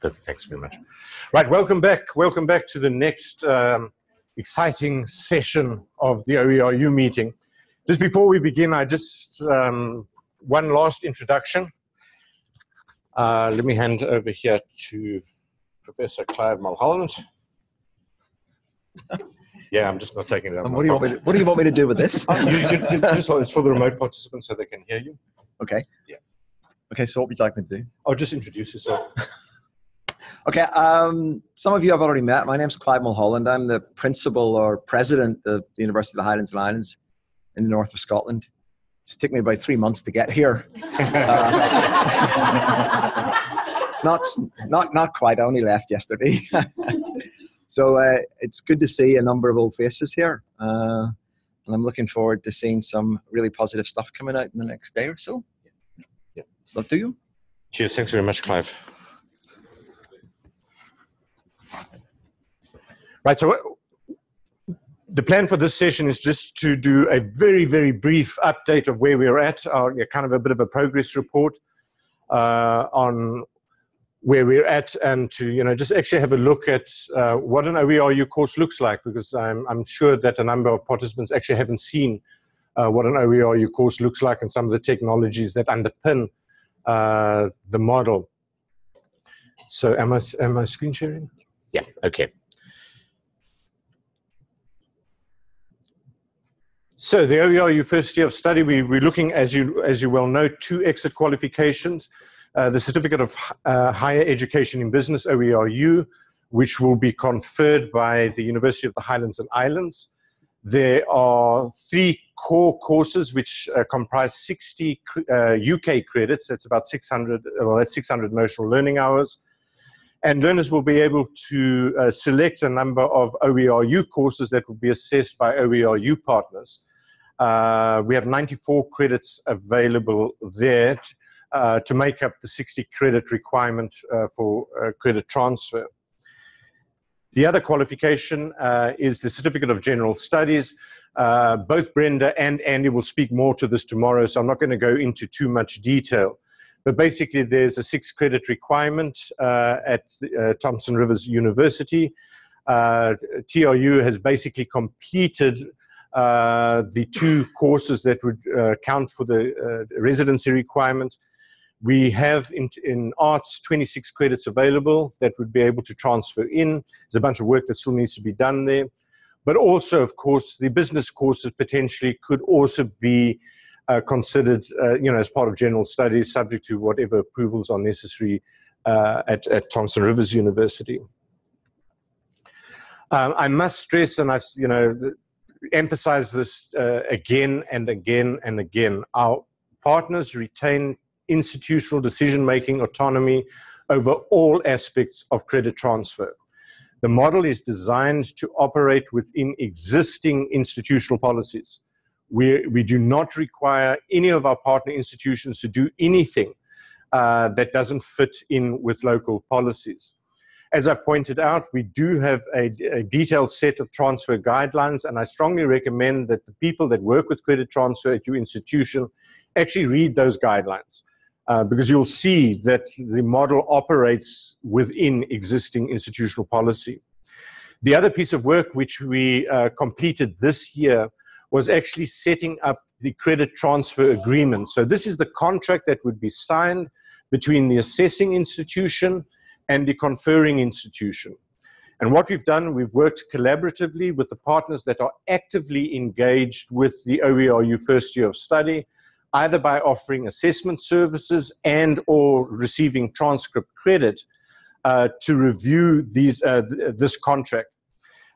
Perfect. Thanks very much. Right, welcome back. Welcome back to the next um, exciting session of the OERU meeting. Just before we begin, I just um, one last introduction. Uh, let me hand over here to Professor Clive Mulholland. yeah, I'm just not taking it. what, do you want me to, what do you want me to do with this? you, you, you, just, it's for the remote participants so they can hear you. Okay. Yeah. Okay, so what would you like me to do? Oh, just introduce yourself. Okay, um, some of you I've already met. My name's Clive Mulholland. I'm the principal or president of the University of the Highlands and Islands in the north of Scotland. It's taken me about three months to get here. Uh, not, not, not quite. I only left yesterday. so uh, it's good to see a number of old faces here. Uh, and I'm looking forward to seeing some really positive stuff coming out in the next day or so. Love to you. Cheers. Thanks very much, Clive. Right, so the plan for this session is just to do a very, very brief update of where we're at, yeah, kind of a bit of a progress report uh, on where we're at and to, you know, just actually have a look at uh, what an OERU course looks like, because I'm, I'm sure that a number of participants actually haven't seen uh, what an OERU course looks like and some of the technologies that underpin uh, the model. So am I, am I screen sharing? Yeah, okay. So the OERU first year of study, we, we're looking, as you, as you well know, two exit qualifications. Uh, the Certificate of uh, Higher Education in Business, OERU, which will be conferred by the University of the Highlands and Islands. There are three core courses which uh, comprise 60 UK uh, credits. That's about 600, well, that's 600 notional learning hours. And learners will be able to uh, select a number of OERU courses that will be assessed by OERU partners. Uh, we have 94 credits available there uh, to make up the 60 credit requirement uh, for credit transfer. The other qualification uh, is the Certificate of General Studies. Uh, both Brenda and Andy will speak more to this tomorrow, so I'm not going to go into too much detail. But basically, there's a six credit requirement at Thompson Rivers University. TRU has basically completed uh, the two courses that would uh, count for the uh, residency requirement. We have in, in, arts 26 credits available that would be able to transfer in. There's a bunch of work that still needs to be done there. But also, of course, the business courses potentially could also be uh, considered, uh, you know, as part of general studies, subject to whatever approvals are necessary uh, at, at Thompson Rivers University. Um, I must stress, and I've, you know, emphasize this uh, again and again and again. Our partners retain institutional decision-making autonomy over all aspects of credit transfer. The model is designed to operate within existing institutional policies. We, we do not require any of our partner institutions to do anything uh, that doesn't fit in with local policies. As I pointed out, we do have a, a, detailed set of transfer guidelines, and I strongly recommend that the people that work with credit transfer at your institution actually read those guidelines. Uh, because you'll see that the model operates within existing institutional policy. The other piece of work which we uh, completed this year was actually setting up the credit transfer agreement. So this is the contract that would be signed between the assessing institution and the conferring institution. And what we've done, we've worked collaboratively with the partners that are actively engaged with the OERU first year of study, either by offering assessment services and or receiving transcript credit uh, to review these, uh, th this contract.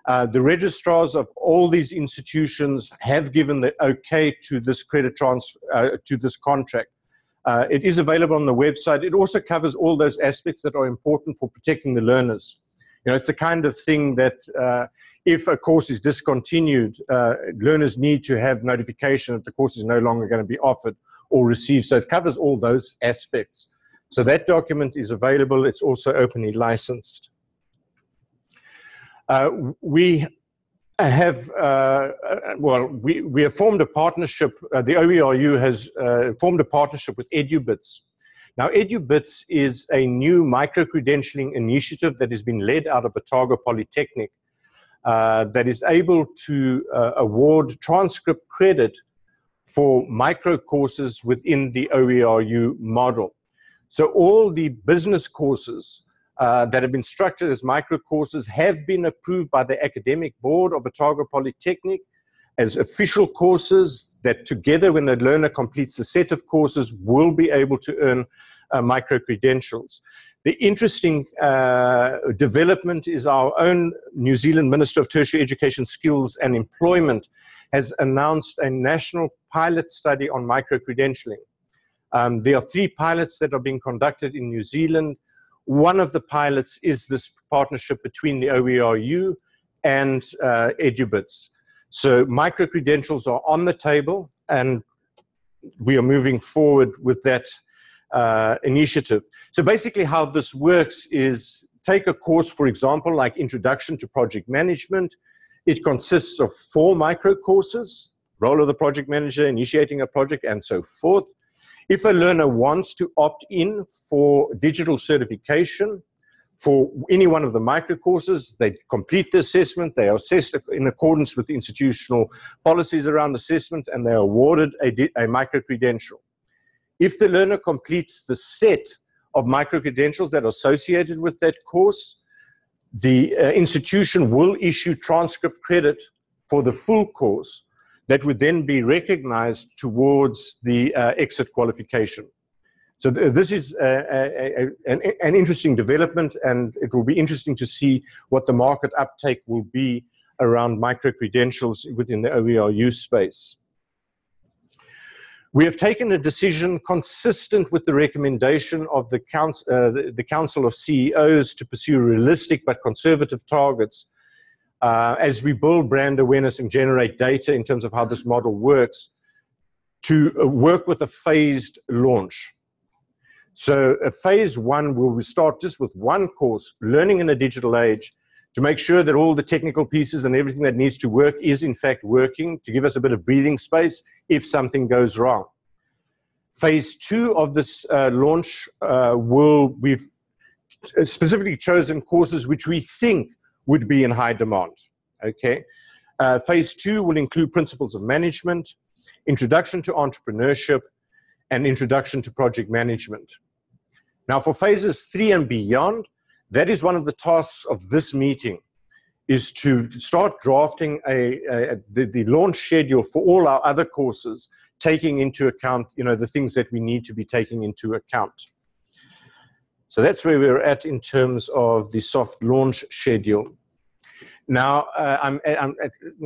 Uh, the registrars of all these institutions have given the okay to this credit transfer, uh, to this contract. Uh, it is available on the website. It also covers all those aspects that are important for protecting the learners. You know, it's the kind of thing that uh, if a course is discontinued, uh, learners need to have notification that the course is no longer going to be offered or received. So it covers all those aspects. So that document is available. It's also openly licensed. Uh, we have, uh, well, we, we have formed a partnership, uh, the OERU has uh, formed a partnership with EduBits. Now, EduBits is a new micro-credentialing initiative that has been led out of Otago Polytechnic uh, that is able to uh, award transcript credit for micro courses within the OERU model. So all the business courses uh, that have been structured as micro courses have been approved by the academic board of Otago Polytechnic as official courses that together when the learner completes the set of courses will be able to earn uh, micro-credentials. The interesting uh, development is our own New Zealand Minister of Tertiary Education Skills and Employment has announced a national pilot study on micro-credentialing. Um, there are three pilots that are being conducted in New Zealand. One of the pilots is this partnership between the OERU and uh, EduBits. So micro-credentials are on the table and we are moving forward with that uh, initiative. So basically how this works is take a course, for example, like Introduction to Project Management. It consists of four micro courses, role of the project manager, initiating a project, and so forth. If a learner wants to opt in for digital certification, for any one of the micro courses, they complete the assessment, they are assessed in accordance with the institutional policies around assessment, and they are awarded a, a micro credential. If the learner completes the set of micro credentials that are associated with that course, the uh, institution will issue transcript credit for the full course that would then be recognized towards the uh, exit qualification. So th this is a, a, an, an, interesting development and it will be interesting to see what the market uptake will be around micro-credentials within the OERU space. We have taken a decision consistent with the recommendation of the, council, uh, the, the Council of CEOs to pursue realistic but conservative targets uh, as we build brand awareness and generate data in terms of how this model works to uh, work with a phased launch. So a phase one will start just with one course, learning in a digital age, to make sure that all the technical pieces and everything that needs to work is in fact working, to give us a bit of breathing space if something goes wrong. Phase two of this uh, launch uh, will, we've specifically chosen courses which we think would be in high demand, okay? Uh, phase two will include principles of management, introduction to entrepreneurship, and introduction to project management. Now for phases three and beyond, that is one of the tasks of this meeting, is to start drafting a, a the, the, launch schedule for all our other courses, taking into account you know, the things that we need to be taking into account. So that's where we're at in terms of the soft launch schedule. Now, uh, I'm, I'm,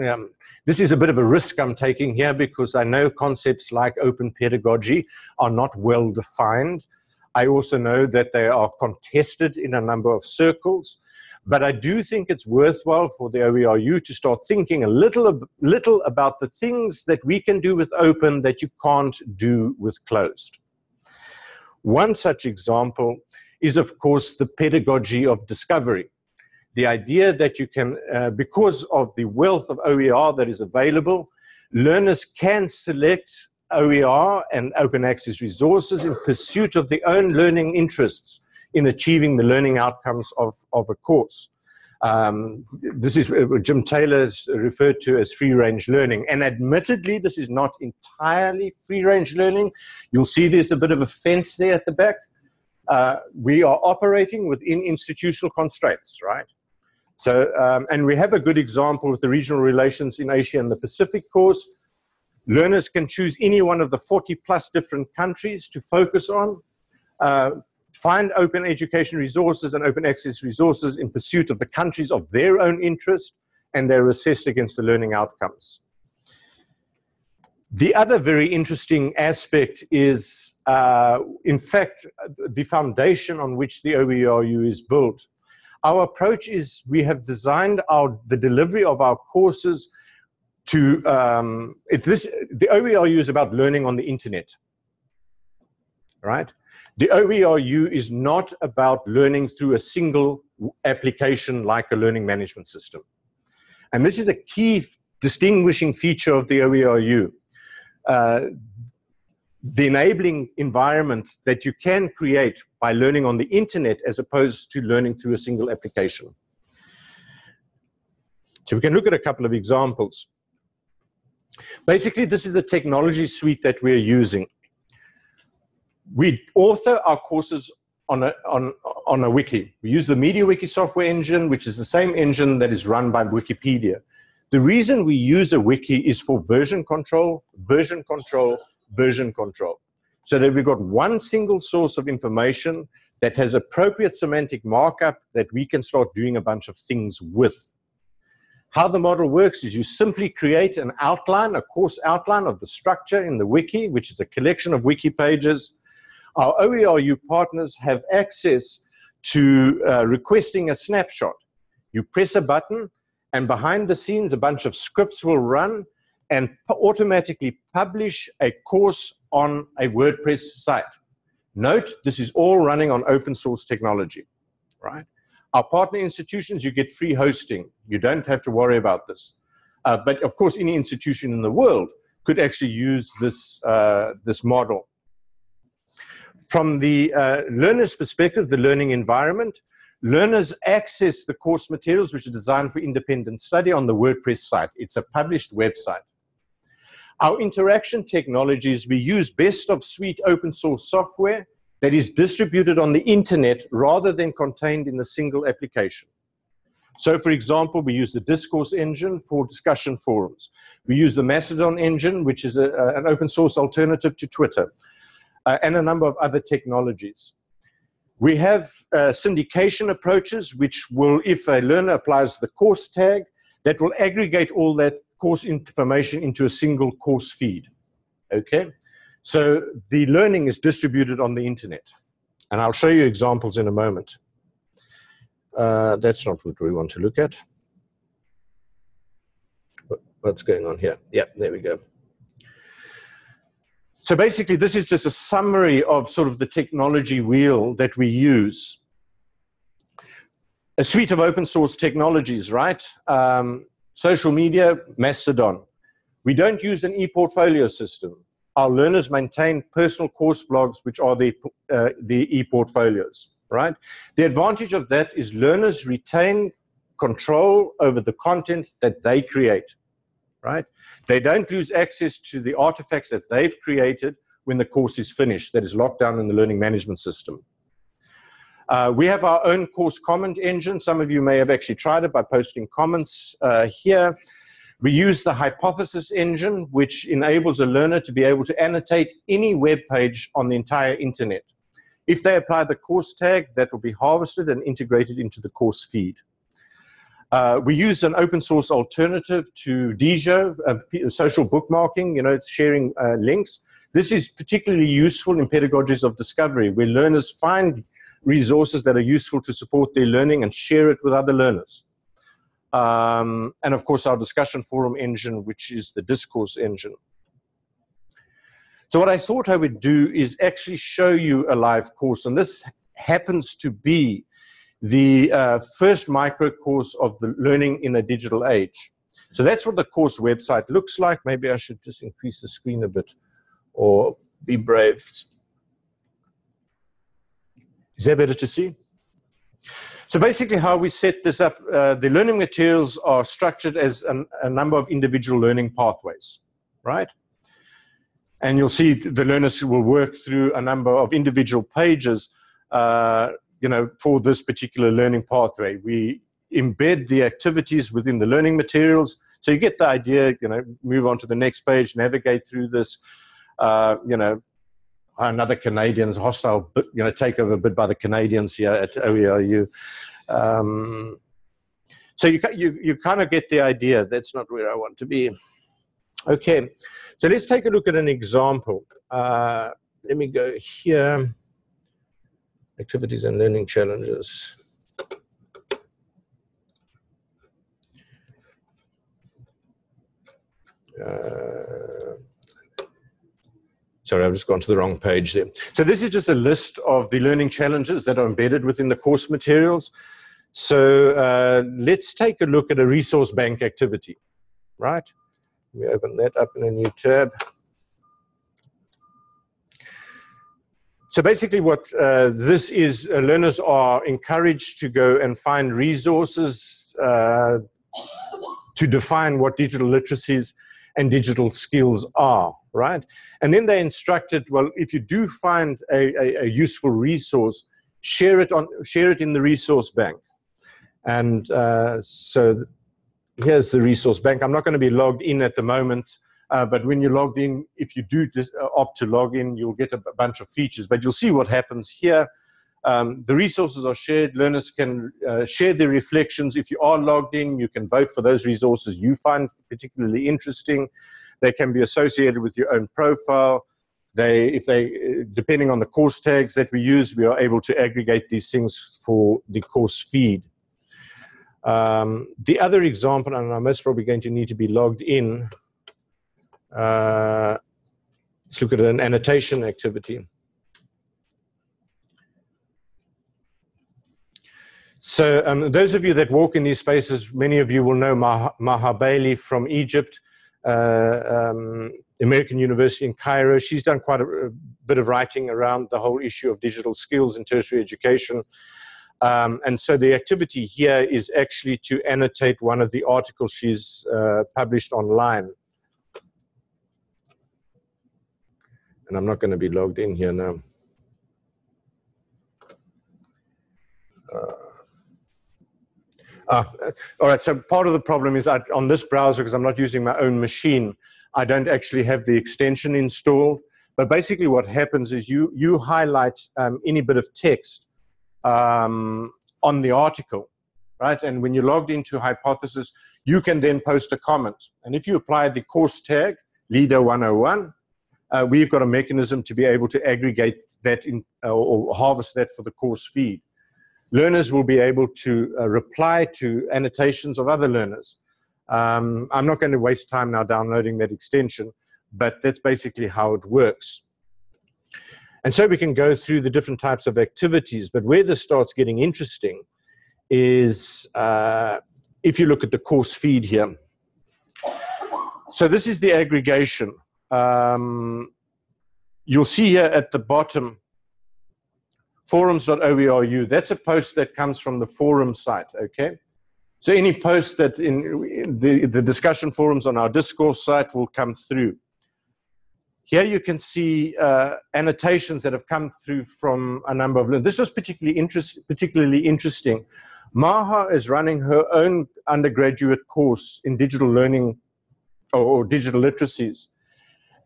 um, this is a bit of a risk I'm taking here because I know concepts like open pedagogy are not well defined. I also know that they are contested in a number of circles. But I do think it's worthwhile for the OERU to start thinking a little, little about the things that we can do with open that you can't do with closed. One such example is, of course, the pedagogy of discovery. The idea that you can, uh, because of the wealth of OER that is available, learners can select OER and open access resources in pursuit of their own learning interests in achieving the learning outcomes of, of a course. Um, this is what Jim Taylor is referred to as free-range learning. And admittedly, this is not entirely free-range learning. You'll see there's a bit of a fence there at the back. Uh, we are operating within institutional constraints, right? So, um, and we have a good example with the regional relations in Asia and the Pacific course, Learners can choose any one of the 40 plus different countries to focus on. Uh, find open education resources and open access resources in pursuit of the countries of their own interest, and they're assessed against the learning outcomes. The other very interesting aspect is, uh, in fact, the foundation on which the OERU is built. Our approach is we have designed our, the delivery of our courses to um, it, this the OERU is about learning on the internet, right? The OERU is not about learning through a single application like a learning management system. And this is a key distinguishing feature of the OERU. Uh, the enabling environment that you can create by learning on the internet as opposed to learning through a single application. So we can look at a couple of examples. Basically, this is the technology suite that we're using. We author our courses on a, on, on a wiki. We use the MediaWiki software engine, which is the same engine that is run by Wikipedia. The reason we use a wiki is for version control, version control, version control. So that we've got one single source of information that has appropriate semantic markup that we can start doing a bunch of things with. How the model works is you simply create an outline, a course outline of the structure in the wiki, which is a collection of wiki pages. Our OERU partners have access to uh, requesting a snapshot. You press a button, and behind the scenes, a bunch of scripts will run and automatically publish a course on a WordPress site. Note, this is all running on open source technology, right? Our partner institutions, you get free hosting. You don't have to worry about this. Uh, but of course, any institution in the world could actually use this, uh, this model. From the uh, learner's perspective, the learning environment, learners access the course materials which are designed for independent study on the WordPress site. It's a published website. Our interaction technologies, we use best of suite open source software that is distributed on the internet rather than contained in a single application. So for example, we use the discourse engine for discussion forums. We use the Mastodon engine, which is a, a, an open source alternative to Twitter, uh, and a number of other technologies. We have uh, syndication approaches, which will, if a learner applies the course tag, that will aggregate all that course information into a single course feed. Okay, so the learning is distributed on the internet. And I'll show you examples in a moment. Uh, that's not what we want to look at. What's going on here? Yeah, there we go. So basically, this is just a summary of sort of the technology wheel that we use. A suite of open source technologies, right? Um, Social media, Mastodon. We don't use an e-portfolio system. Our learners maintain personal course blogs, which are the, uh, the e-portfolios, right? The advantage of that is learners retain control over the content that they create, right? They don't lose access to the artifacts that they've created when the course is finished, that is locked down in the learning management system. Uh, we have our own course comment engine. Some of you may have actually tried it by posting comments uh, here. We use the hypothesis engine, which enables a learner to be able to annotate any web page on the entire internet. If they apply the course tag, that will be harvested and integrated into the course feed. Uh, we use an open source alternative to Diigo, uh, social bookmarking, you know, it's sharing uh, links. This is particularly useful in pedagogies of discovery, where learners find resources that are useful to support their learning and share it with other learners. Um, and of course, our discussion forum engine, which is the discourse engine. So what I thought I would do is actually show you a live course. And this happens to be the uh, first micro course of the learning in a digital age. So that's what the course website looks like. Maybe I should just increase the screen a bit or be brave. Is that better to see? So basically how we set this up, uh, the learning materials are structured as an, a number of individual learning pathways, right? And you'll see the learners will work through a number of individual pages, uh, you know, for this particular learning pathway. We embed the activities within the learning materials. So you get the idea, you know, move on to the next page, navigate through this, uh, you know, another Canadians hostile, you know, takeover bid by the Canadians here at OERU. Um, so you, you, you kind of get the idea. That's not where I want to be. Okay, so let's take a look at an example. Uh, let me go here. Activities and learning challenges. Uh, Sorry, I've just gone to the wrong page there. So this is just a list of the learning challenges that are embedded within the course materials. So uh, let's take a look at a resource bank activity, right? We open that up in a new tab. so basically what uh, this is, uh, learners are encouraged to go and find resources uh, to define what digital literacies and digital skills are, right? And then they instructed, well, if you do find a, a, a useful resource, share it, on, share it in the resource bank. And uh, so here's the resource bank. I'm not going to be logged in at the moment, uh, but when you're logged in, if you do uh, opt to log in, you'll get a, a, bunch of features. But you'll see what happens here. Um, the resources are shared. Learners can uh, share their reflections. If you are logged in, you can vote for those resources you find particularly interesting. They can be associated with your own profile. They, if they, depending on the course tags that we use, we are able to aggregate these things for the course feed. Um, the other example, and I'm most probably going to need to be logged in, uh, let's look at an annotation activity. So um, those of you that walk in these spaces, many of you will know Maha, Maha Bali from Egypt, um, American University in Cairo. She's done quite a, a, bit of writing around the whole issue of digital skills in tertiary education. Um, and so the activity here is actually to annotate one of the articles she's uh, published online. and I'm not going to be logged in here now. Uh, uh, all right, so part of the problem is that on this browser, because I'm not using my own machine, I don't actually have the extension installed. But basically what happens is you, you highlight um, any bit of text um, on the article, right? And when you're logged into Hypothesis, you can then post a comment. And if you apply the course tag, LiDA101, uh, we've got a mechanism to be able to aggregate that in, uh, or harvest that for the course feed. Learners will be able to uh, reply to annotations of other learners. Um, I'm not going to waste time now downloading that extension, but that's basically how it works. And so we can go through the different types of activities, but where this starts getting interesting is uh, if you look at the course feed here. So this is the aggregation um, you'll see here at the bottom, forums.oeru. That's a post that comes from the forum site, okay? So any post that in, the, the discussion forums on our discourse site will come through. Here you can see uh, annotations that have come through from a number of learners. This was particularly, interest, particularly interesting. Maha is running her own undergraduate course in digital learning or, or digital literacies.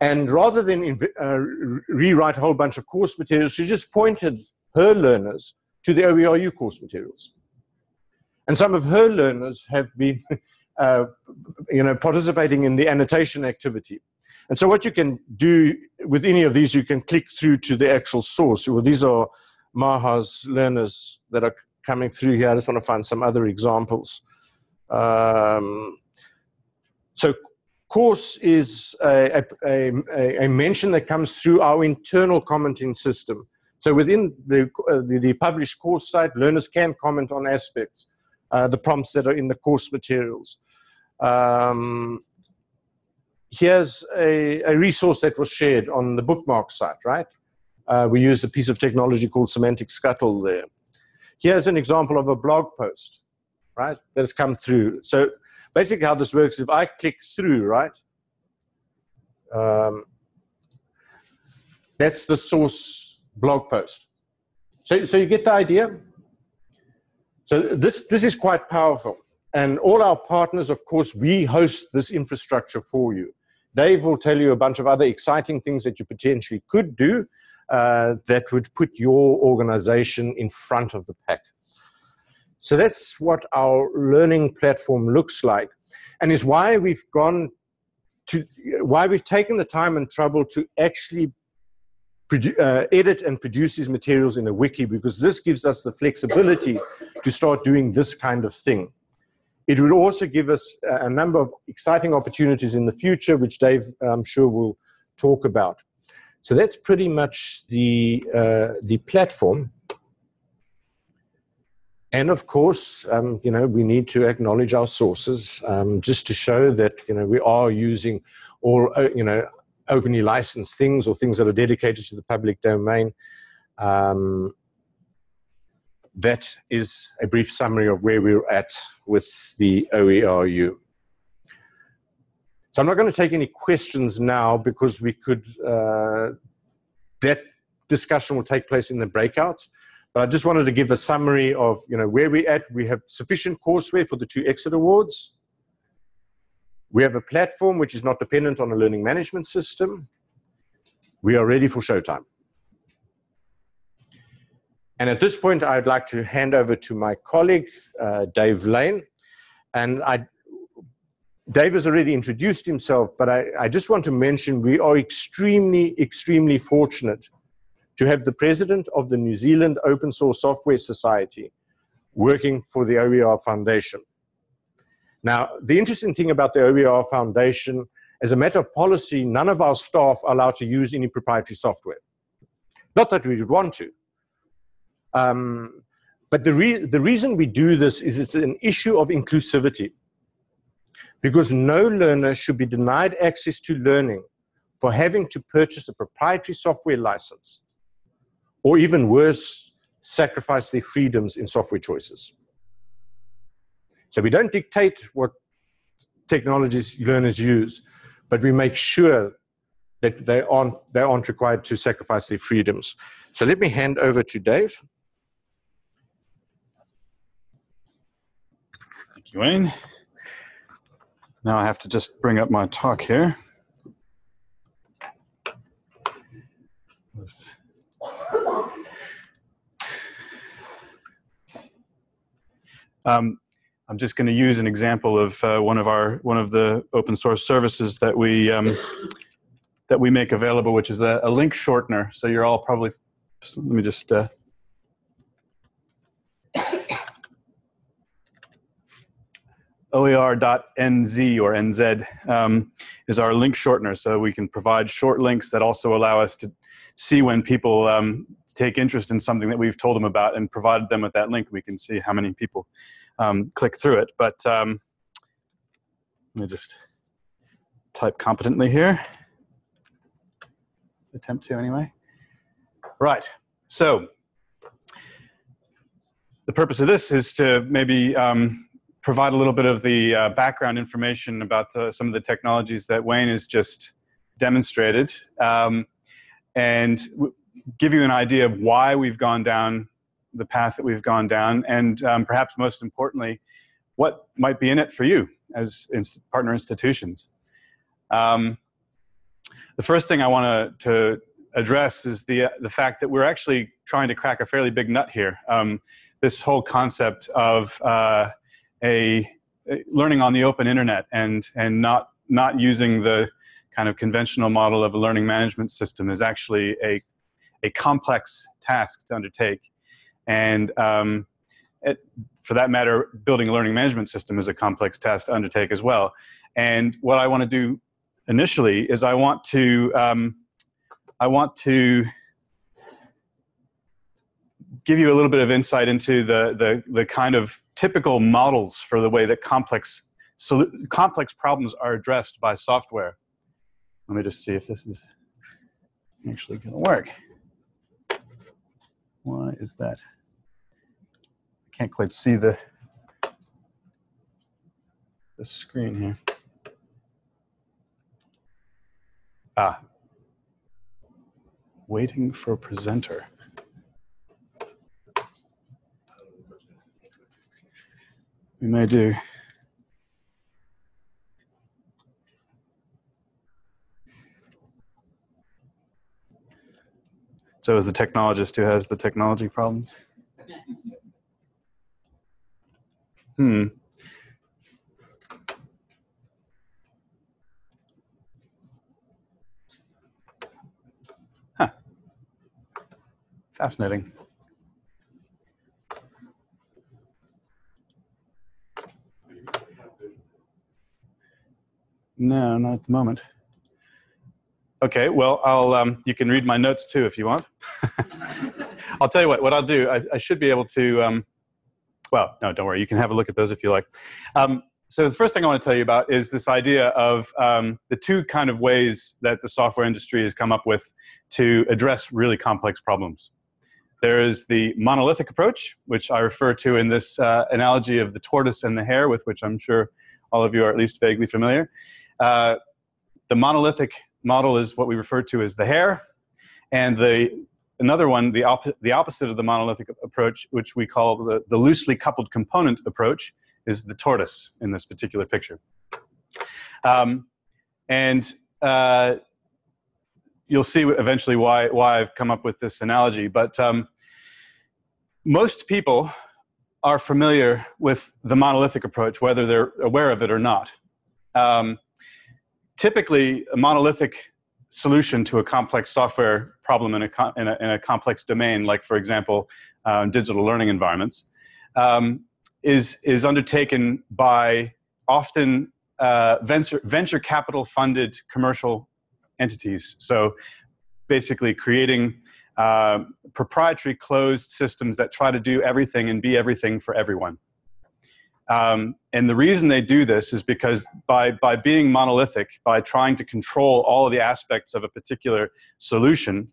And rather than uh, rewrite a whole bunch of course materials, she just pointed her learners to the OERU course materials. And some of her learners have been uh, you know, participating in the annotation activity. And so what you can do with any of these, you can click through to the actual source. Well, these are Maha's learners that are coming through here. I just want to find some other examples. Um, so course is a, a, a, a, mention that comes through our internal commenting system. So within the, uh, the, the, published course site, learners can comment on aspects, uh, the prompts that are in the course materials. Um, here's a, a resource that was shared on the bookmark site, right? Uh, we use a piece of technology called Semantic Scuttle there. Here's an example of a blog post, right, that has come through. So basically how this works, if I click through, right, um, that's the source blog post. So, so you get the idea? So this, this is quite powerful. And all our partners, of course, we host this infrastructure for you. Dave will tell you a bunch of other exciting things that you potentially could do uh, that would put your organization in front of the pack. So that's what our learning platform looks like and is why we've gone to, why we've taken the time and trouble to actually uh, edit and produce these materials in a wiki because this gives us the flexibility to start doing this kind of thing. It would also give us a number of exciting opportunities in the future, which Dave, I'm sure, will talk about. So that's pretty much the, uh, the platform. And of course, um, you know, we need to acknowledge our sources um, just to show that, you know, we are using all, uh, you know, openly licensed things or things that are dedicated to the public domain. Um, that is a brief summary of where we're at with the OERU. So I'm not going to take any questions now because we could, uh, that discussion will take place in the breakouts. But I just wanted to give a summary of you know, where we're at. We have sufficient courseware for the two exit awards. We have a platform which is not dependent on a learning management system. We are ready for showtime. And at this point, I'd like to hand over to my colleague, uh, Dave Lane. And I, Dave has already introduced himself, but I, I just want to mention we are extremely, extremely fortunate to have the president of the New Zealand Open Source Software Society working for the OER Foundation. Now, the interesting thing about the OER Foundation, as a matter of policy, none of our staff are allowed to use any proprietary software. Not that we would want to, um, but the, re the reason we do this is it's an issue of inclusivity. Because no learner should be denied access to learning for having to purchase a proprietary software license, or even worse, sacrifice their freedoms in software choices. So we don't dictate what technologies learners use, but we make sure that they aren't, they aren't required to sacrifice their freedoms. So let me hand over to Dave. Thank you, Wayne. Now I have to just bring up my talk here. Um, I'm just going to use an example of uh, one of our one of the open source services that we um, that we make available, which is a, a, link shortener. So you're all probably let me just uh, oer.nz or nz um, is our link shortener. So we can provide short links that also allow us to see when people um, take interest in something that we've told them about and provided them with that link. We can see how many people um, click through it. But um, let me just type competently here. Attempt to anyway. Right, so the purpose of this is to maybe um, provide a little bit of the uh, background information about uh, some of the technologies that Wayne has just demonstrated um, and give you an idea of why we've gone down the path that we've gone down and um, perhaps most importantly, what might be in it for you as inst partner institutions. Um, the first thing I want to address is the, uh, the fact that we're actually trying to crack a fairly big nut here. Um, this whole concept of uh, a, a learning on the open internet and and not not using the kind of conventional model of a learning management system is actually a a complex task to undertake and um, it, for that matter building a learning management system is a complex task to undertake as well and what I want to do initially is I want to um, I want to give you a little bit of insight into the the, the kind of typical models for the way that complex, so complex problems are addressed by software. Let me just see if this is actually going to work. Why is that? I can't quite see the, the screen here. Ah, waiting for presenter. we may do. So is the technologist who has the technology problems? Hmm. Huh. Fascinating. No, not at the moment. Okay, well, I'll, um, you can read my notes too if you want. I'll tell you what, what I'll do, I, I should be able to, um, well, no, don't worry, you can have a look at those if you like. Um, so the first thing I want to tell you about is this idea of um, the two kind of ways that the software industry has come up with to address really complex problems. There is the monolithic approach, which I refer to in this uh, analogy of the tortoise and the hare, with which I'm sure all of you are at least vaguely familiar. Uh, the monolithic model is what we refer to as the hare, and the another one, the, op the opposite of the monolithic approach, which we call the, the loosely coupled component approach, is the tortoise in this particular picture. Um, and uh, you'll see eventually why, why I've come up with this analogy. But um, most people are familiar with the monolithic approach, whether they're aware of it or not. Um, typically, a monolithic solution to a complex software problem in a, in a, in a complex domain, like, for example, uh, digital learning environments, um, is, is undertaken by often uh, venture, venture capital funded commercial entities. So basically creating uh, proprietary closed systems that try to do everything and be everything for everyone. Um, and the reason they do this is because by, by being monolithic, by trying to control all of the aspects of a particular solution,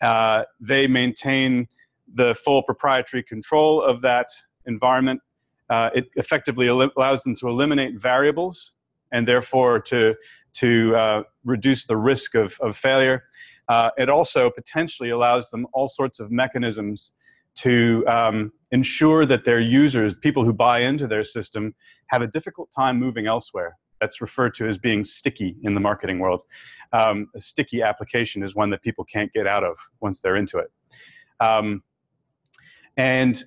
uh, they maintain the full proprietary control of that environment. Uh, it effectively allows them to eliminate variables and therefore to, to uh, reduce the risk of, of failure. Uh, it also potentially allows them all sorts of mechanisms to um, ensure that their users, people who buy into their system, have a difficult time moving elsewhere. That's referred to as being sticky in the marketing world. Um, a sticky application is one that people can't get out of once they're into it. Um, and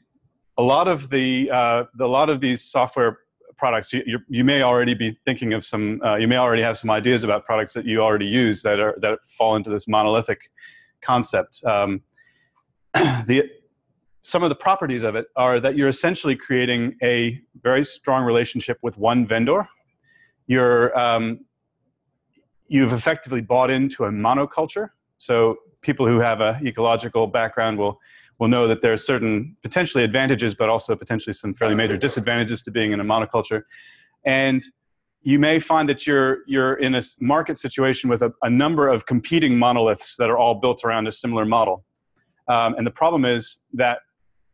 a lot of the, uh, the, a lot of these software products, you, you, may already be thinking of some, uh, you may already have some ideas about products that you already use that, are, that fall into this monolithic concept. Um, the, some of the properties of it are that you're essentially creating a very strong relationship with one vendor. You're, um, you've effectively bought into a monoculture. So people who have an ecological background will will know that there are certain potentially advantages, but also potentially some fairly major disadvantages to being in a monoculture. And you may find that you're, you're in a market situation with a, a number of competing monoliths that are all built around a similar model. Um, and the problem is that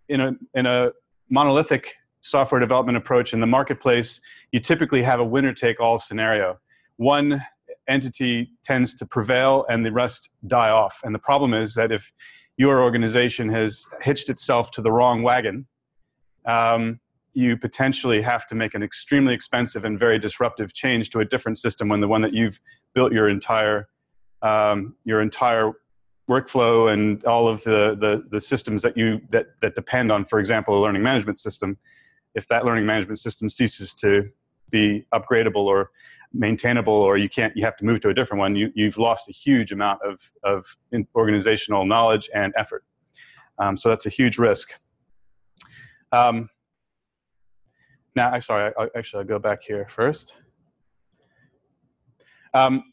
in a, in a monolithic software development approach in the marketplace, you typically have a winner-take-all scenario. One entity tends to prevail and the rest die off. And the problem is that if your organization has hitched itself to the wrong wagon, um, you potentially have to make an extremely expensive and very disruptive change to a different system when the one that you've built your entire um, your entire workflow and all of the, the, the systems that you that, that depend on, for example, a learning management system, if that learning management system ceases to be upgradable or maintainable or you can't, you have to move to a different one, you, you've lost a huge amount of, of organizational knowledge and effort. Um, so that's a huge risk. Um, now, I'm sorry, I, actually I'll go back here first. Um,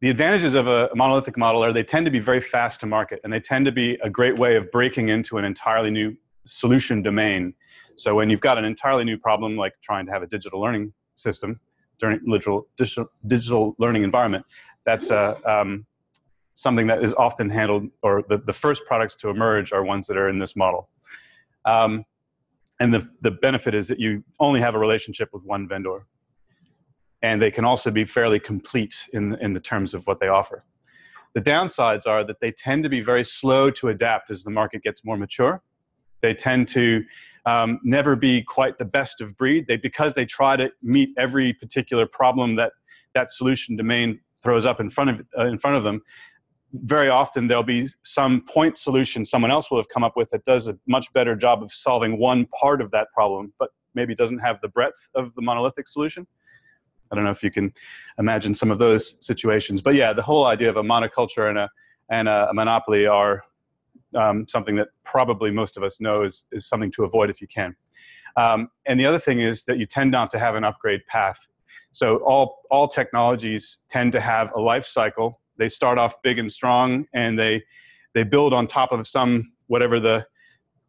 the advantages of a, monolithic model are they tend to be very fast to market and they tend to be a great way of breaking into an entirely new solution domain. So when you've got an entirely new problem like trying to have a digital learning system, digital, digital, digital learning environment, that's uh, um, something that is often handled, or the, the first products to emerge are ones that are in this model. Um, and the, the benefit is that you only have a relationship with one vendor. And they can also be fairly complete in, in the terms of what they offer. The downsides are that they tend to be very slow to adapt as the market gets more mature. They tend to um, never be quite the best of breed. They, because they try to meet every particular problem that that solution domain throws up in front of, uh, in front of them, very often there'll be some point solution someone else will have come up with that does a much better job of solving one part of that problem, but maybe doesn't have the breadth of the monolithic solution. I don't know if you can imagine some of those situations. But yeah, the whole idea of a monoculture and a, and a monopoly are um, something that probably most of us know is, is something to avoid if you can. Um, and the other thing is that you tend not to have an upgrade path. So all, all technologies tend to have a life cycle. They start off big and strong and they, they build on top of some, whatever the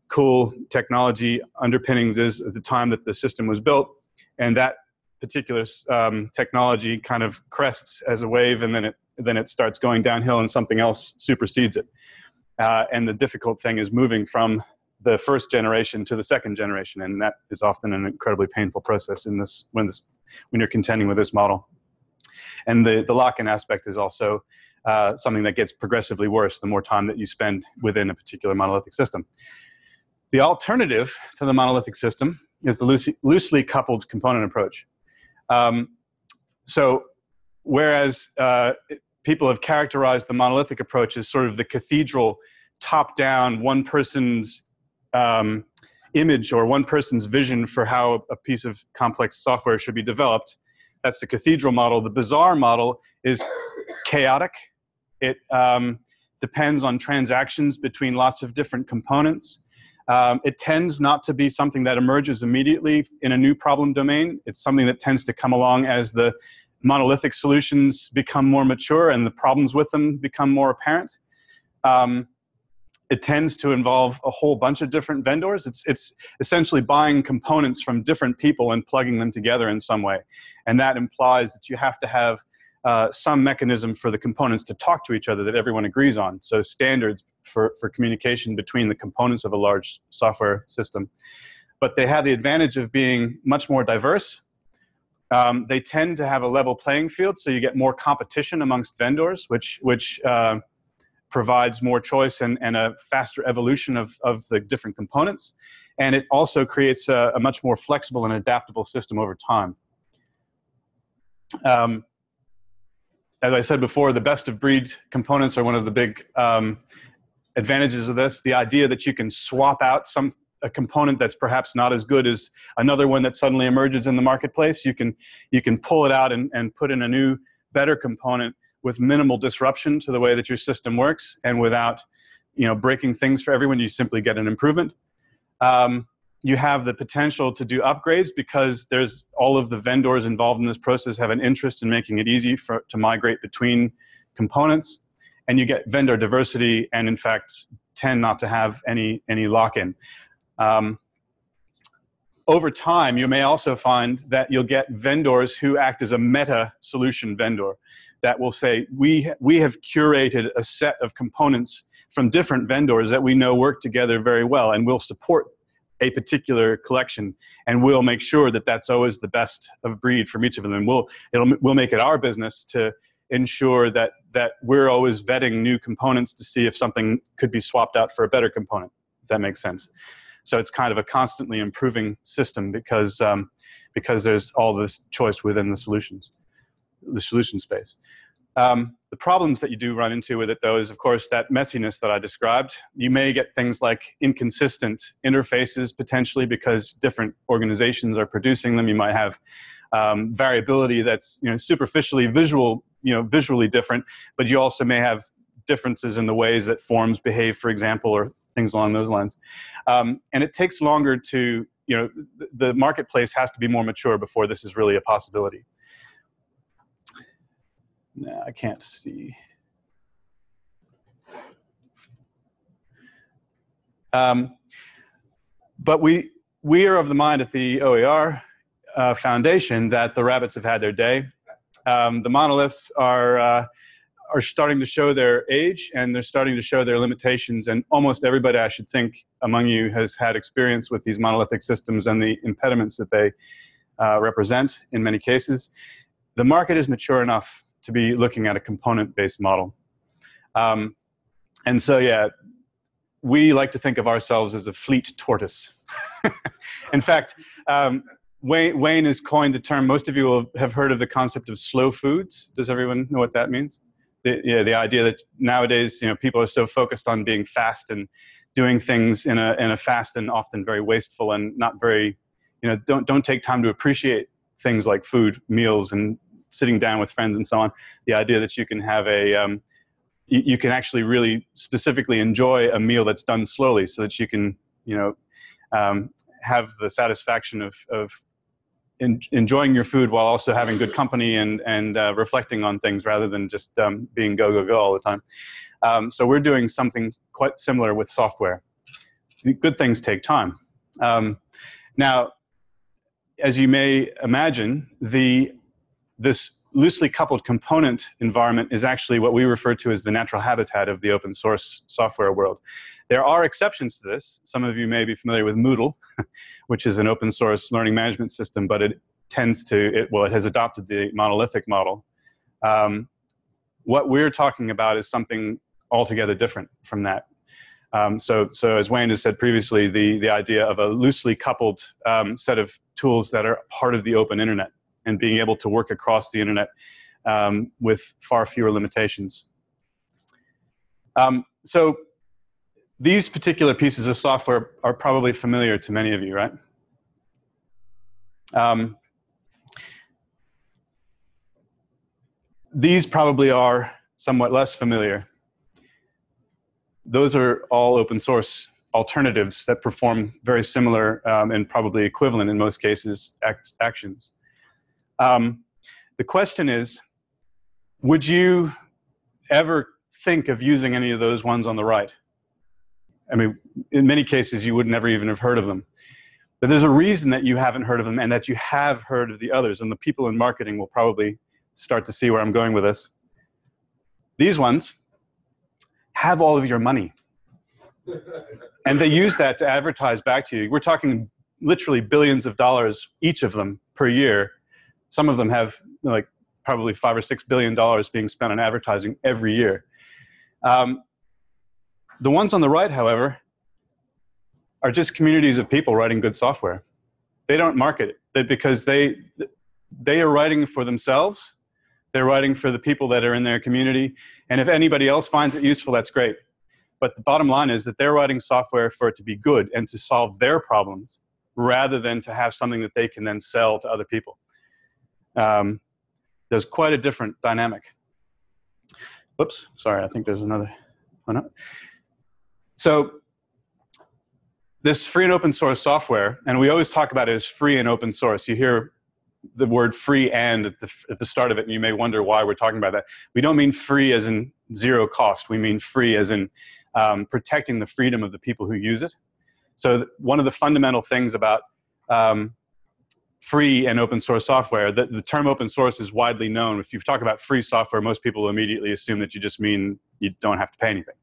cool technology underpinnings is at the time that the system was built. And that particular um, technology kind of crests as a wave and then it, then it starts going downhill and something else supersedes it. Uh, and the difficult thing is moving from the first generation to the second generation, and that is often an incredibly painful process in this when this when you're contending with this model. And the the lock-in aspect is also uh, something that gets progressively worse the more time that you spend within a particular monolithic system. The alternative to the monolithic system is the loosely, loosely coupled component approach. Um, so whereas uh, people have characterized the monolithic approach as sort of the cathedral top-down, one person's um, image or one person's vision for how a piece of complex software should be developed. That's the cathedral model. The bazaar model is chaotic. It um, depends on transactions between lots of different components. Um, it tends not to be something that emerges immediately in a new problem domain. It's something that tends to come along as the monolithic solutions become more mature and the problems with them become more apparent. Um, it tends to involve a whole bunch of different vendors. It's, it's essentially buying components from different people and plugging them together in some way. And that implies that you have to have uh, some mechanism for the components to talk to each other that everyone agrees on. So standards for, for communication between the components of a large software system. But they have the advantage of being much more diverse. Um, they tend to have a level playing field, so you get more competition amongst vendors, which, which uh, provides more choice and, and a faster evolution of, of the different components. And it also creates a, a much more flexible and adaptable system over time. Um, as I said before, the best of breed components are one of the big um, advantages of this. The idea that you can swap out some a component that's perhaps not as good as another one that suddenly emerges in the marketplace. You can you can pull it out and, and put in a new, better component with minimal disruption to the way that your system works and without you know breaking things for everyone. You simply get an improvement. Um, you have the potential to do upgrades because there's all of the vendors involved in this process have an interest in making it easy for, to migrate between components and you get vendor diversity and in fact tend not to have any, any lock-in. Um, over time, you may also find that you'll get vendors who act as a meta solution vendor that will say, we, we have curated a set of components from different vendors that we know work together very well and will support a particular collection and we'll make sure that that's always the best of breed from each of them and we'll it'll we'll make it our business to ensure that that we're always vetting new components to see if something could be swapped out for a better component if that makes sense so it's kind of a constantly improving system because um, because there's all this choice within the solutions the solution space um, the problems that you do run into with it, though, is of course that messiness that I described. You may get things like inconsistent interfaces potentially because different organizations are producing them. You might have um, variability that's you know superficially visual, you know, visually different, but you also may have differences in the ways that forms behave, for example, or things along those lines. Um, and it takes longer to, you know, the marketplace has to be more mature before this is really a possibility. I can't see. Um, but we, we are of the mind at the OER uh, Foundation that the rabbits have had their day. Um, the monoliths are, uh, are starting to show their age and they're starting to show their limitations and almost everybody I should think among you has had experience with these monolithic systems and the impediments that they uh, represent in many cases. The market is mature enough to be looking at a component-based model. Um, and so, yeah, we like to think of ourselves as a fleet tortoise. In fact, um, Wayne, Wayne, has coined the term, most of you will have heard of the concept of slow foods. Does everyone know what that means? The, the idea that nowadays, you know, people are so focused on being fast and doing things in a, in a fast and often very wasteful and not very, you know, don't, don't take time to appreciate things like food, meals, and sitting down with friends and so on, the idea that you can have a, um, you, you, can actually really specifically enjoy a meal that's done slowly so that you can, you know, um, have the satisfaction of, of in, enjoying your food while also having good company and, and uh, reflecting on things rather than just um, being go, go, go all the time. Um, so we're doing something quite similar with software. Good things take time. Um, now, as you may imagine, the this loosely coupled component environment is actually what we refer to as the natural habitat of the open source software world. There are exceptions to this. Some of you may be familiar with Moodle, which is an open source learning management system, but it tends to, it, well, it has adopted the monolithic model. Um, what we're talking about is something altogether different from that. Um, so, so as Wayne has said previously, the, the idea of a loosely coupled um, set of tools that are part of the open internet and being able to work across the internet um, with far fewer limitations. Um, so these particular pieces of software are probably familiar to many of you, right? Um, these probably are somewhat less familiar those are all open source alternatives that perform very similar um, and probably equivalent in most cases act actions. Um, the question is, would you ever think of using any of those ones on the right? I mean, in many cases, you would never even have heard of them. But there's a reason that you haven't heard of them and that you have heard of the others. And the people in marketing will probably start to see where I'm going with this. These ones have all of your money. and they use that to advertise back to you. We're talking literally billions of dollars, each of them per year. Some of them have like probably five or six billion dollars being spent on advertising every year. Um, the ones on the right, however, are just communities of people writing good software. They don't market it because they, they are writing for themselves they're writing for the people that are in their community. And if anybody else finds it useful, that's great. But the bottom line is that they're writing software for it to be good and to solve their problems rather than to have something that they can then sell to other people. Um, there's quite a different dynamic. Oops, sorry, I think there's another one up. So this free and open source software, and we always talk about it as free and open source. You hear the word free and at the, at the start of it, and you may wonder why we're talking about that. We don't mean free as in zero cost. We mean free as in um, protecting the freedom of the people who use it. So one of the fundamental things about um, free and open source software, the, the term open source is widely known. If you talk about free software, most people immediately assume that you just mean you don't have to pay anything.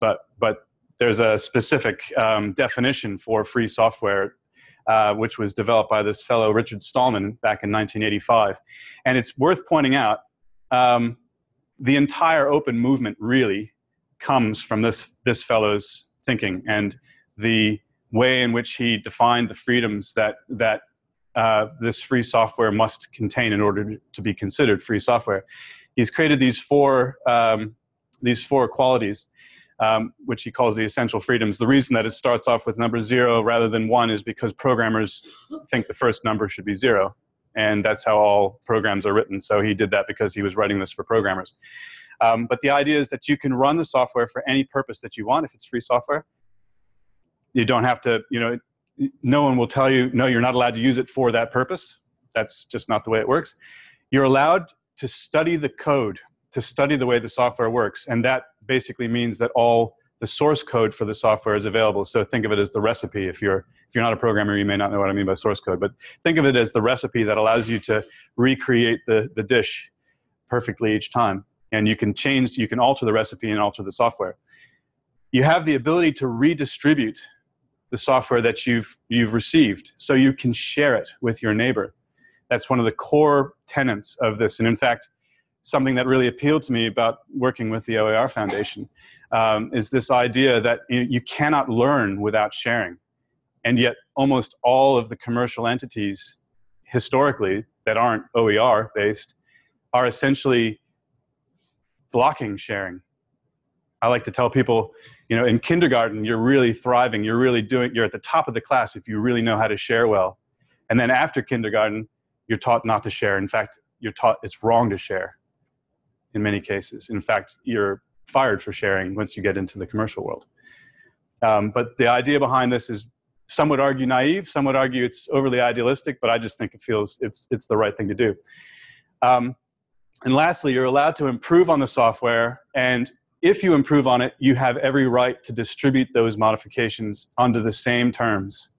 But, but there's a specific um, definition for free software uh, which was developed by this fellow Richard Stallman back in 1985. And it's worth pointing out, um, the entire open movement really comes from this, this fellow's thinking and the way in which he defined the freedoms that, that uh, this free software must contain in order to be considered free software. He's created these four, um, these four qualities um, which he calls the essential freedoms. The reason that it starts off with number zero rather than one is because programmers think the first number should be zero. And that's how all programs are written. So he did that because he was writing this for programmers. Um, but the idea is that you can run the software for any purpose that you want if it's free software. You don't have to, you know, no one will tell you, no, you're not allowed to use it for that purpose. That's just not the way it works. You're allowed to study the code to study the way the software works. And that basically means that all the source code for the software is available. So think of it as the recipe. If you're, if you're not a programmer, you may not know what I mean by source code, but think of it as the recipe that allows you to recreate the, the dish perfectly each time. And you can change, you can alter the recipe and alter the software. You have the ability to redistribute the software that you've, you've received so you can share it with your neighbor. That's one of the core tenets of this. And in fact, something that really appealed to me about working with the OER Foundation um, is this idea that you, you cannot learn without sharing. And yet almost all of the commercial entities historically that aren't OER based are essentially blocking sharing. I like to tell people, you know, in kindergarten, you're really thriving, you're really doing, you're at the top of the class if you really know how to share well. And then after kindergarten, you're taught not to share. In fact, you're taught it's wrong to share in many cases. In fact, you're fired for sharing once you get into the commercial world. Um, but the idea behind this is some would argue naive, some would argue it's overly idealistic, but I just think it feels it's, it's the right thing to do. Um, and lastly, you're allowed to improve on the software, and if you improve on it, you have every right to distribute those modifications under the same terms.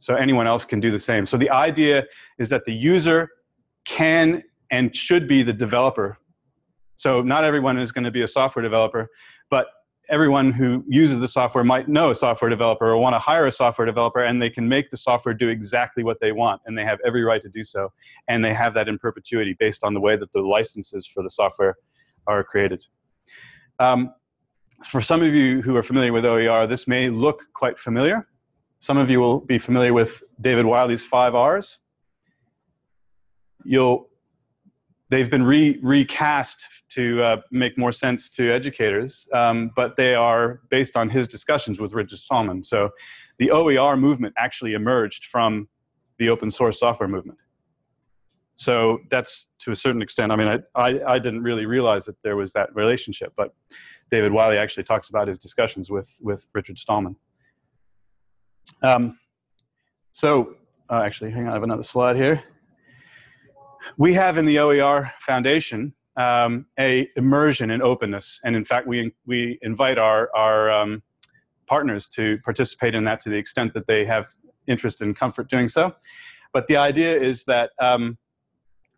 So anyone else can do the same. So the idea is that the user can and should be the developer. So not everyone is going to be a software developer, but everyone who uses the software might know a software developer or want to hire a software developer and they can make the software do exactly what they want and they have every right to do so and they have that in perpetuity based on the way that the licenses for the software are created. Um, for some of you who are familiar with OER, this may look quite familiar. Some of you will be familiar with David Wiley's five R's. You'll, they've been re, recast to uh, make more sense to educators, um, but they are based on his discussions with Richard Stallman. So the OER movement actually emerged from the open source software movement. So that's to a certain extent, I mean, I, I, I didn't really realize that there was that relationship, but David Wiley actually talks about his discussions with, with Richard Stallman. Um, so, uh, actually, hang on, I have another slide here. We have in the OER Foundation um, a immersion in openness, and in fact, we we invite our our um, partners to participate in that to the extent that they have interest and comfort doing so. But the idea is that um,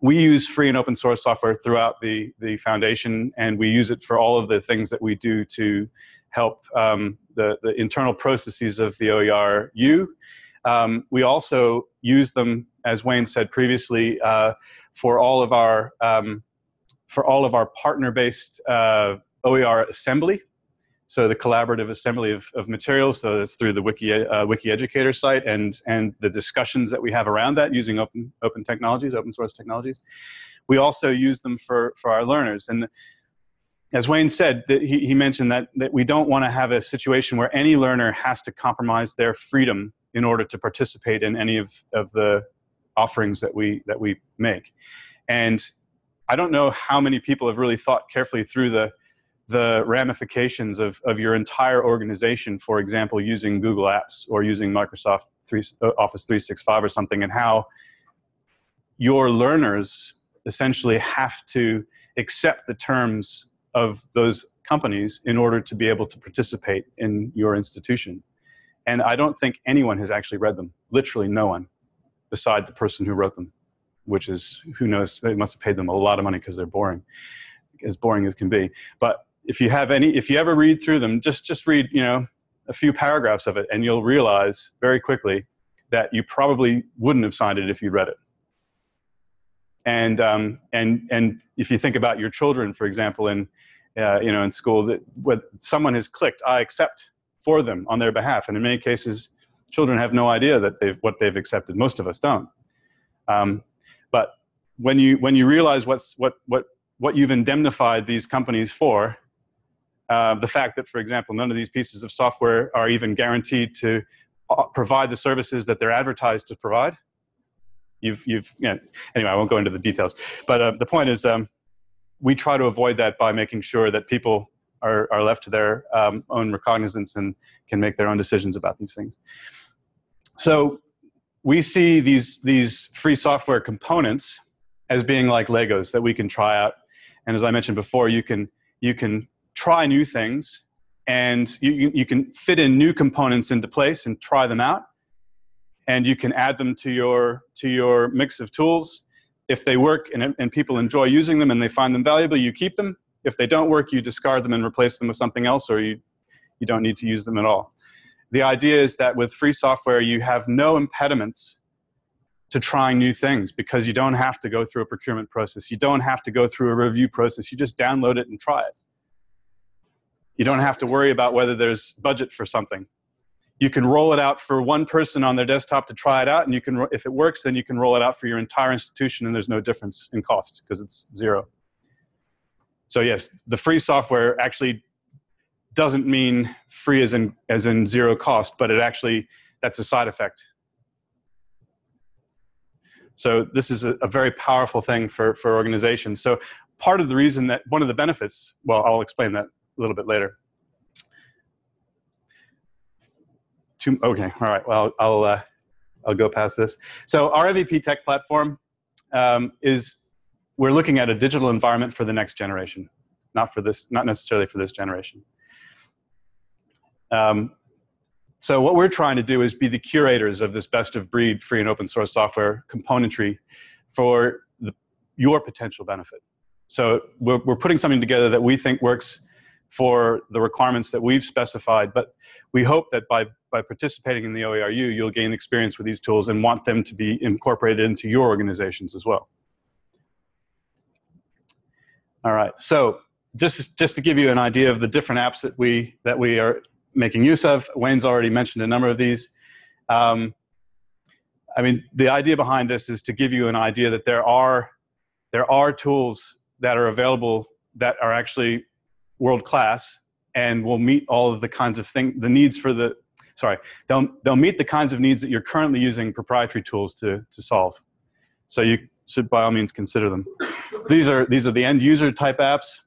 we use free and open source software throughout the, the foundation, and we use it for all of the things that we do to help um, the, the internal processes of the OER. OERU. Um, we also use them, as Wayne said previously, uh, for all of our um, for all of our partner-based uh, OER assembly. So the collaborative assembly of, of materials, so that's through the Wiki, uh, Wiki Educator site and, and the discussions that we have around that using open, open technologies, open source technologies. We also use them for, for our learners. And as Wayne said, he, he mentioned that, that we don't want to have a situation where any learner has to compromise their freedom in order to participate in any of, of the offerings that we, that we make. And I don't know how many people have really thought carefully through the, the ramifications of, of your entire organization, for example, using Google Apps or using Microsoft 3, uh, Office 365 or something, and how your learners essentially have to accept the terms of those companies in order to be able to participate in your institution. And I don't think anyone has actually read them, literally no one, beside the person who wrote them, which is, who knows, they must have paid them a lot of money because they're boring, as boring as can be. But if you have any, if you ever read through them, just, just read, you know, a few paragraphs of it and you'll realize very quickly that you probably wouldn't have signed it if you read it. And, um, and, and if you think about your children, for example, in, uh, you know, in school, that someone has clicked, I accept for them on their behalf. And in many cases, children have no idea that they've, what they've accepted. Most of us don't. Um, but when you, when you realize what's, what, what, what you've indemnified these companies for, uh, the fact that, for example, none of these pieces of software are even guaranteed to uh, provide the services that they're advertised to provide. You've, you've, you know, anyway, I won't go into the details. But uh, the point is, um, we try to avoid that by making sure that people are, are left to their um, own recognizance and can make their own decisions about these things. So we see these, these free software components as being like Legos that we can try out. And as I mentioned before, you can, you can try new things and you, you can fit in new components into place and try them out and you can add them to your to your mix of tools if they work and, and people enjoy using them and they find them valuable you keep them if they don't work you discard them and replace them with something else or you you don't need to use them at all the idea is that with free software you have no impediments to trying new things because you don't have to go through a procurement process you don't have to go through a review process you just download it and try it you don't have to worry about whether there's budget for something. You can roll it out for one person on their desktop to try it out, and you can, if it works, then you can roll it out for your entire institution, and there's no difference in cost because it's zero. So yes, the free software actually doesn't mean free as in, as in zero cost, but it actually, that's a side effect. So this is a, a, very powerful thing for, for organizations. So part of the reason that, one of the benefits, well, I'll explain that a little bit later. Okay, all right, well, I'll, uh, I'll go past this. So our MVP tech platform um, is, we're looking at a digital environment for the next generation, not for this, not necessarily for this generation. Um, so what we're trying to do is be the curators of this best of breed free and open source software componentry for the your potential benefit. So we're, we're putting something together that we think works for the requirements that we've specified, but we hope that by, by participating in the OERU, you'll gain experience with these tools and want them to be incorporated into your organizations as well. All right, so just, just to give you an idea of the different apps that we, that we are making use of, Wayne's already mentioned a number of these. Um, I mean, the idea behind this is to give you an idea that there are, there are tools that are available that are actually world class and will meet all of the kinds of thing, the needs for the, sorry, they'll, they'll meet the kinds of needs that you're currently using proprietary tools to, to solve. So you should by all means consider them. these are, these are the end user type apps.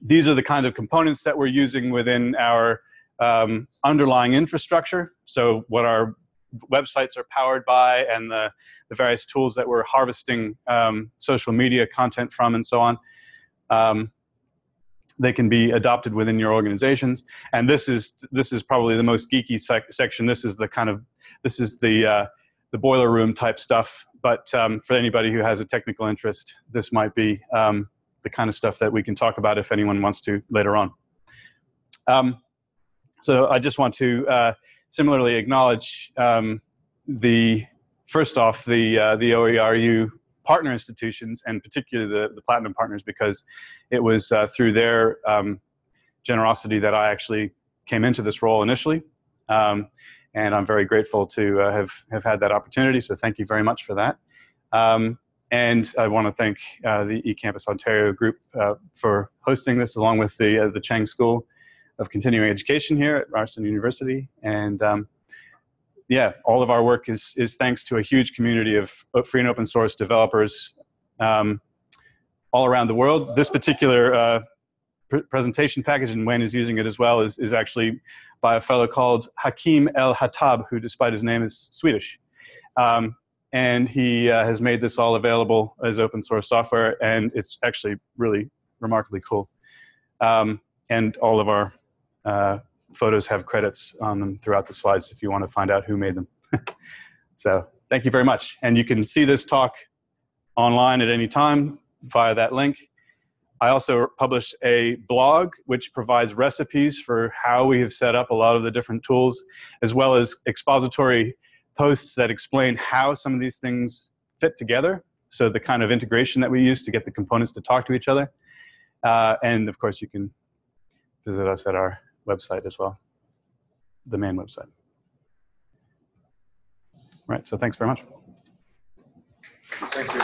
These are the kind of components that we're using within our um, underlying infrastructure. So what our websites are powered by and the, the various tools that we're harvesting um, social media content from and so on. Um, they can be adopted within your organizations. And this is, this is probably the most geeky sec section. This is the kind of, this is the, uh, the boiler room type stuff. But um, for anybody who has a technical interest, this might be um, the kind of stuff that we can talk about if anyone wants to later on. Um, so I just want to uh, similarly acknowledge um, the, first off, the, uh, the OERU partner institutions and particularly the, the Platinum partners because it was uh, through their um, generosity that I actually came into this role initially. Um, and I'm very grateful to uh, have, have had that opportunity, so thank you very much for that. Um, and I want to thank uh, the eCampus Ontario group uh, for hosting this along with the, uh, the Chang School of continuing education here at Ryerson University. And um, yeah, all of our work is, is thanks to a huge community of free and open source developers um, all around the world. This particular uh, pr presentation package, and Wayne is using it as well, is, is actually by a fellow called Hakim El Hattab, who despite his name is Swedish. Um, and he uh, has made this all available as open source software, and it's actually really remarkably cool. Um, and all of our uh, photos have credits on them throughout the slides if you want to find out who made them. so thank you very much. And you can see this talk online at any time via that link. I also publish a blog which provides recipes for how we have set up a lot of the different tools, as well as expository posts that explain how some of these things fit together. So the kind of integration that we use to get the components to talk to each other. Uh, and of course, you can visit us at our website as well, the main website. Right, so thanks very much. Thank you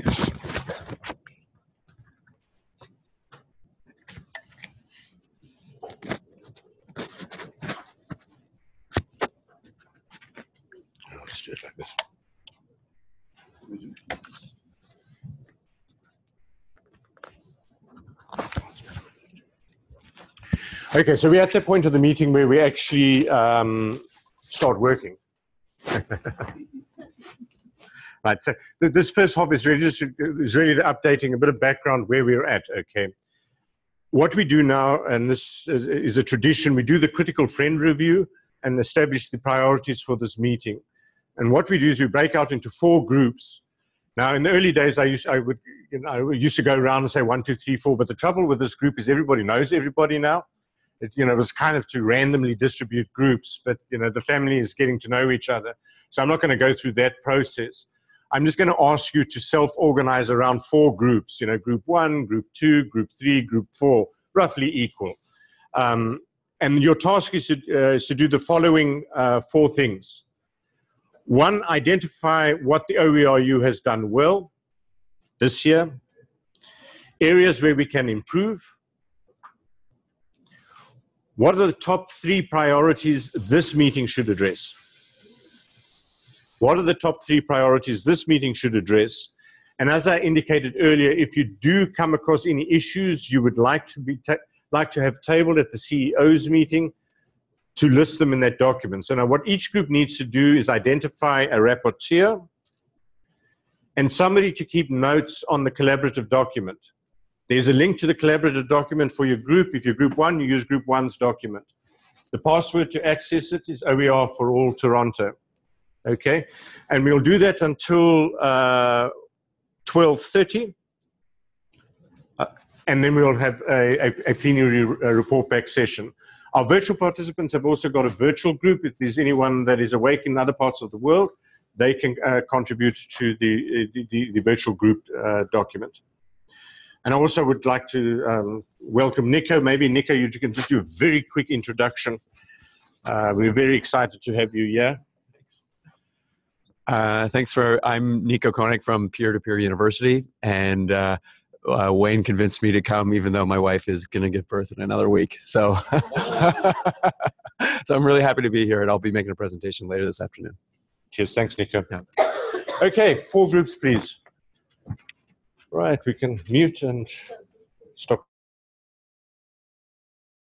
very much, Dave. I'll do it like this. Okay, so we're at the point of the meeting where we actually um, start working. right, so th this first half is really just is really updating a bit of background where we're at. Okay, what we do now, and this is, is a tradition, we do the critical friend review and establish the priorities for this meeting. And what we do is we break out into four groups. Now, in the early days, I used I would you know I used to go around and say one, two, three, four. But the trouble with this group is everybody knows everybody now it, you know, it was kind of to randomly distribute groups, but, you know, the family is getting to know each other. So I'm not going to go through that process. I'm just going to ask you to self-organize around four groups, you know, group one, group two, group three, group four, roughly equal. Um, and your task is to, uh, is to do the following uh, four things. One, identify what the OERU has done well this year, areas where we can improve, what are the top three priorities this meeting should address? What are the top three priorities this meeting should address? And as I indicated earlier, if you do come across any issues you would like to be like to have tabled at the CEO's meeting, to list them in that document. So now what each group needs to do is identify a rapporteur and somebody to keep notes on the collaborative document. There's a link to the collaborative document for your group. If you're group one, you use group one's document. The password to access it is OER for all Toronto. Okay, and we'll do that until uh, 12.30. Uh, and then we'll have a, a, a plenary uh, report back session. Our virtual participants have also got a virtual group. If there's anyone that is awake in other parts of the world, they can uh, contribute to the, the, the, the virtual group uh, document. And I also would like to um, welcome Nico. Maybe Nico, you can just do a very quick introduction. Uh, we're very excited to have you here. Uh, thanks for. I'm Nico Koenig from Peer to Peer University, and uh, uh, Wayne convinced me to come, even though my wife is going to give birth in another week. So, so I'm really happy to be here, and I'll be making a presentation later this afternoon. Cheers. Thanks, Nico. Yeah. Okay, four groups, please. Right, we can mute and stop.